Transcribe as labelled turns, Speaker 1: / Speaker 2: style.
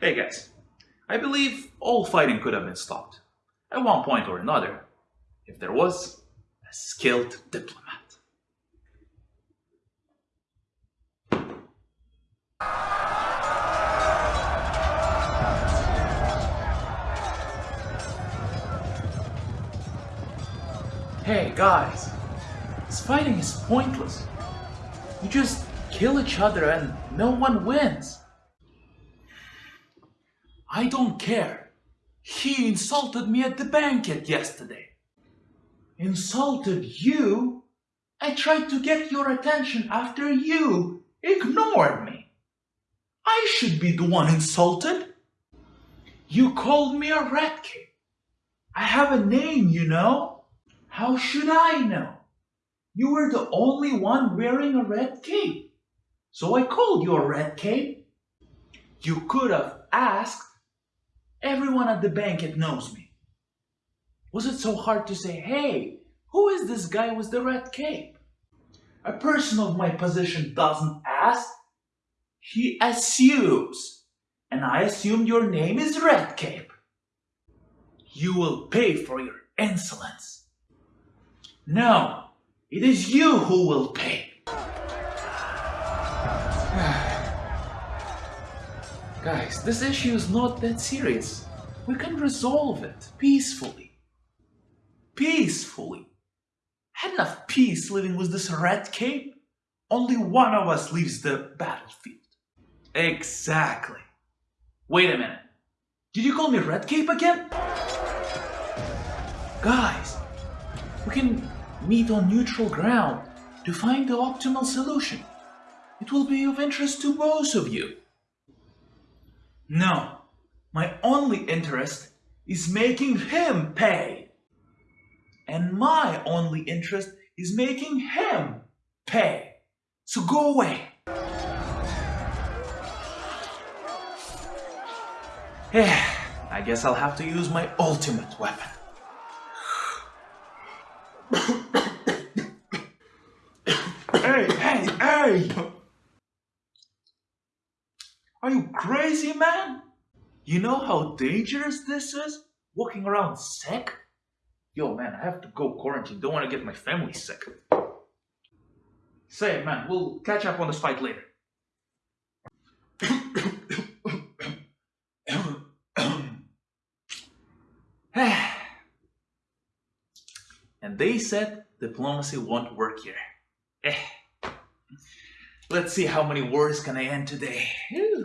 Speaker 1: Hey guys, I believe all fighting could have been stopped at one point or another if there was a skilled diplomat. Hey guys, this fighting is pointless. You just kill each other and no one wins. I don't care. He insulted me at the banquet yesterday. Insulted you? I tried to get your attention after you ignored me. I should be the one insulted. You called me a rat cape. I have a name, you know. How should I know? You were the only one wearing a red cape. So I called you a red cape. You could have asked. Everyone at the banquet knows me. Was it so hard to say, hey, who is this guy with the red cape? A person of my position doesn't ask. He assumes. And I assumed your name is Red Cape. You will pay for your insolence. No, it is you who will pay. Guys, this issue is not that serious. We can resolve it peacefully. Peacefully. Had enough peace living with this red cape? Only one of us leaves the battlefield. Exactly. Wait a minute. Did you call me red cape again? Guys, we can meet on neutral ground to find the optimal solution. It will be of interest to both of you. No, my only interest is making him pay. And my only interest is making him pay. So go away. I guess I'll have to use my ultimate weapon. hey, hey, hey! Are you crazy, man? You know how dangerous this is? Walking around sick? Yo, man, I have to go quarantine. Don't want to get my family sick. Say, man, we'll catch up on this fight later. and they said diplomacy won't work here. Eh. Let's see how many words can I end today. Whew.